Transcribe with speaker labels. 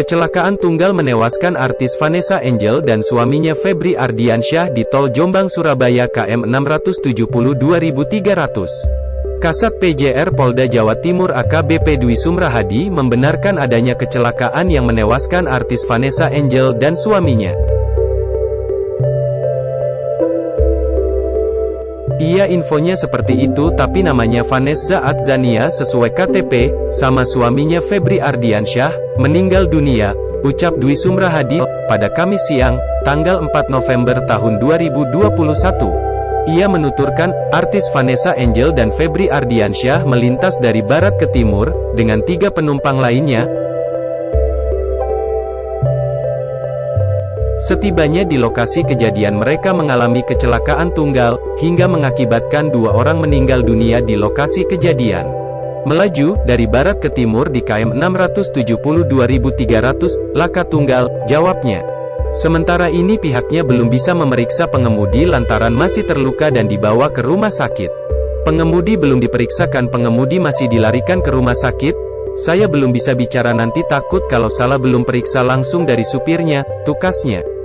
Speaker 1: Kecelakaan tunggal menewaskan artis Vanessa Angel dan suaminya Febri Ardiansyah di tol Jombang Surabaya KM 670 2300. Kasat PJR Polda Jawa Timur AKBP Dwi Sumrahadi membenarkan adanya kecelakaan yang menewaskan artis Vanessa Angel dan suaminya. Iya infonya seperti itu tapi namanya Vanessa Adzania sesuai KTP, sama suaminya Febri Ardiansyah, meninggal dunia, ucap Dwi Sumrahadi, pada Kamis siang, tanggal 4 November tahun 2021. Ia menuturkan, artis Vanessa Angel dan Febri Ardiansyah melintas dari barat ke timur, dengan tiga penumpang lainnya, Setibanya di lokasi kejadian mereka mengalami kecelakaan tunggal, hingga mengakibatkan dua orang meninggal dunia di lokasi kejadian. Melaju, dari barat ke timur di KM 670-2300, laka tunggal, jawabnya. Sementara ini pihaknya belum bisa memeriksa pengemudi lantaran masih terluka dan dibawa ke rumah sakit. Pengemudi belum diperiksakan pengemudi masih dilarikan ke rumah sakit, saya belum bisa bicara nanti takut kalau salah belum periksa langsung dari supirnya, tukasnya.